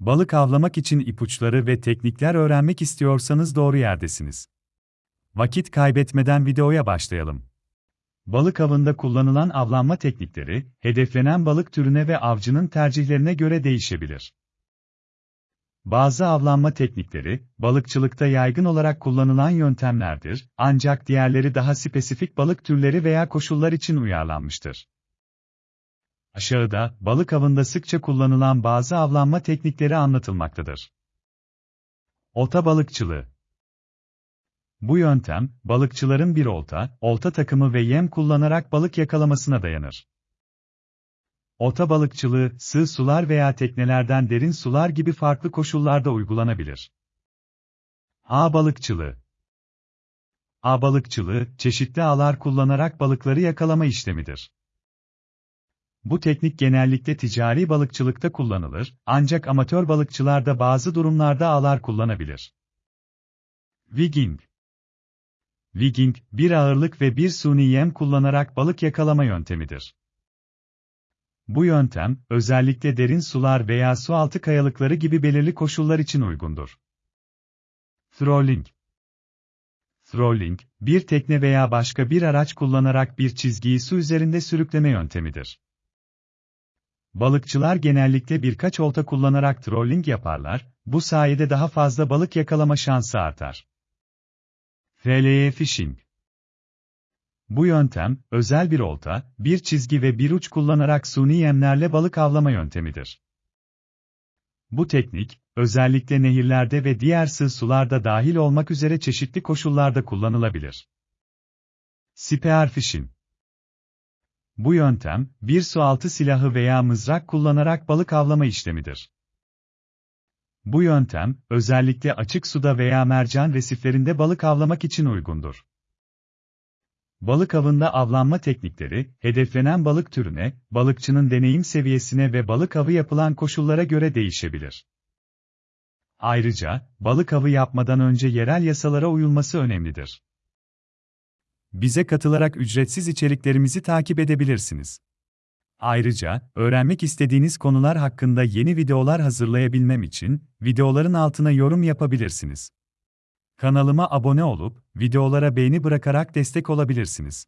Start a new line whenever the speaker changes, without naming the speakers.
Balık avlamak için ipuçları ve teknikler öğrenmek istiyorsanız doğru yerdesiniz. Vakit kaybetmeden videoya başlayalım. Balık avında kullanılan avlanma teknikleri, hedeflenen balık türüne ve avcının tercihlerine göre değişebilir. Bazı avlanma teknikleri, balıkçılıkta yaygın olarak kullanılan yöntemlerdir, ancak diğerleri daha spesifik balık türleri veya koşullar için uyarlanmıştır. Aşağıda, balık avında sıkça kullanılan bazı avlanma teknikleri anlatılmaktadır. Olta balıkçılığı Bu yöntem, balıkçıların bir olta, olta takımı ve yem kullanarak balık yakalamasına dayanır. Olta balıkçılığı, sığ sular veya teknelerden derin sular gibi farklı koşullarda uygulanabilir. Ağ balıkçılığı Ağ balıkçılığı, çeşitli ağlar kullanarak balıkları yakalama işlemidir. Bu teknik genellikle ticari balıkçılıkta kullanılır, ancak amatör balıkçılar da bazı durumlarda ağlar kullanabilir. Wigging Wigging, bir ağırlık ve bir suni yem kullanarak balık yakalama yöntemidir. Bu yöntem, özellikle derin sular veya sualtı kayalıkları gibi belirli koşullar için uygundur. Throwing Throwing, bir tekne veya başka bir araç kullanarak bir çizgiyi su üzerinde sürükleme yöntemidir. Balıkçılar genellikle birkaç olta kullanarak trolling yaparlar, bu sayede daha fazla balık yakalama şansı artar. FLE fishing Bu yöntem, özel bir olta, bir çizgi ve bir uç kullanarak suni yemlerle balık avlama yöntemidir. Bu teknik, özellikle nehirlerde ve diğer sığ sularda dahil olmak üzere çeşitli koşullarda kullanılabilir. Spearfishing bu yöntem, bir sualtı silahı veya mızrak kullanarak balık avlama işlemidir. Bu yöntem, özellikle açık suda veya mercan resiflerinde balık avlamak için uygundur. Balık avında avlanma teknikleri, hedeflenen balık türüne, balıkçının deneyim seviyesine ve balık avı yapılan koşullara göre değişebilir. Ayrıca, balık avı yapmadan önce yerel yasalara uyulması önemlidir. Bize katılarak ücretsiz içeriklerimizi takip edebilirsiniz. Ayrıca, öğrenmek istediğiniz konular hakkında yeni videolar hazırlayabilmem için, videoların altına yorum yapabilirsiniz. Kanalıma abone olup, videolara beğeni bırakarak destek olabilirsiniz.